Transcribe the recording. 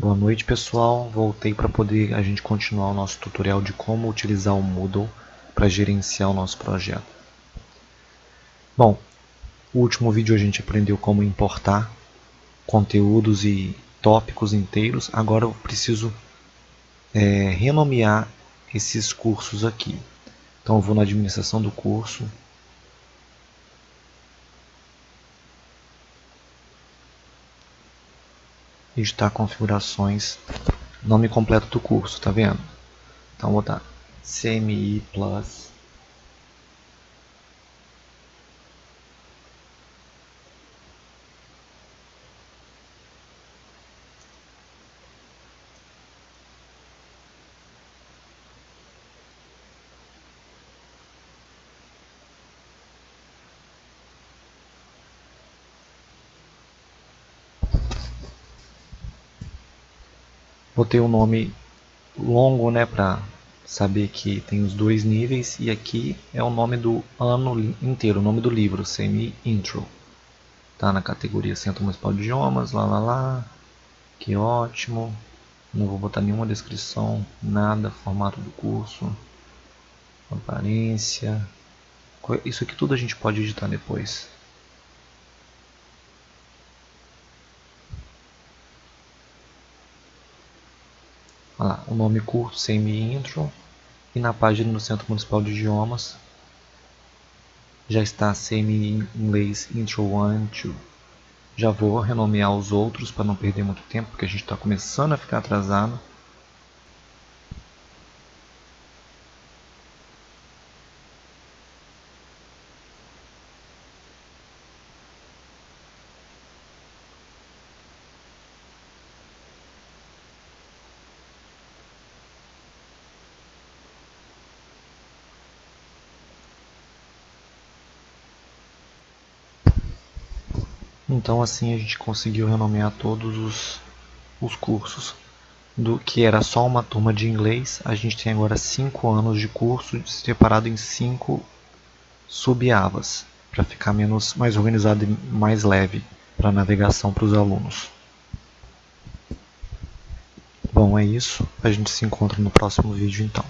Boa noite pessoal, voltei para poder a gente continuar o nosso tutorial de como utilizar o Moodle para gerenciar o nosso projeto. Bom, no último vídeo a gente aprendeu como importar conteúdos e tópicos inteiros, agora eu preciso é, renomear esses cursos aqui. Então eu vou na administração do curso, editar configurações, nome completo do curso, tá vendo? Então vou botar CMI Plus Botei um nome longo, né, para saber que tem os dois níveis e aqui é o nome do ano inteiro, o nome do livro, Semi Intro. Tá na categoria Centro Municipal de Idiomas, lá lá lá. Que ótimo. Não vou botar nenhuma descrição, nada, formato do curso, aparência. Isso aqui tudo a gente pode editar depois. Olha lá, o nome curto, semi-intro. E na página do Centro Municipal de Idiomas já está semi-inglês intro 1 2. Já vou renomear os outros para não perder muito tempo, porque a gente está começando a ficar atrasado. Então assim a gente conseguiu renomear todos os, os cursos. Do que era só uma turma de inglês, a gente tem agora 5 anos de curso separado em 5 sub-abas, para ficar menos, mais organizado e mais leve para navegação para os alunos. Bom, é isso. A gente se encontra no próximo vídeo então.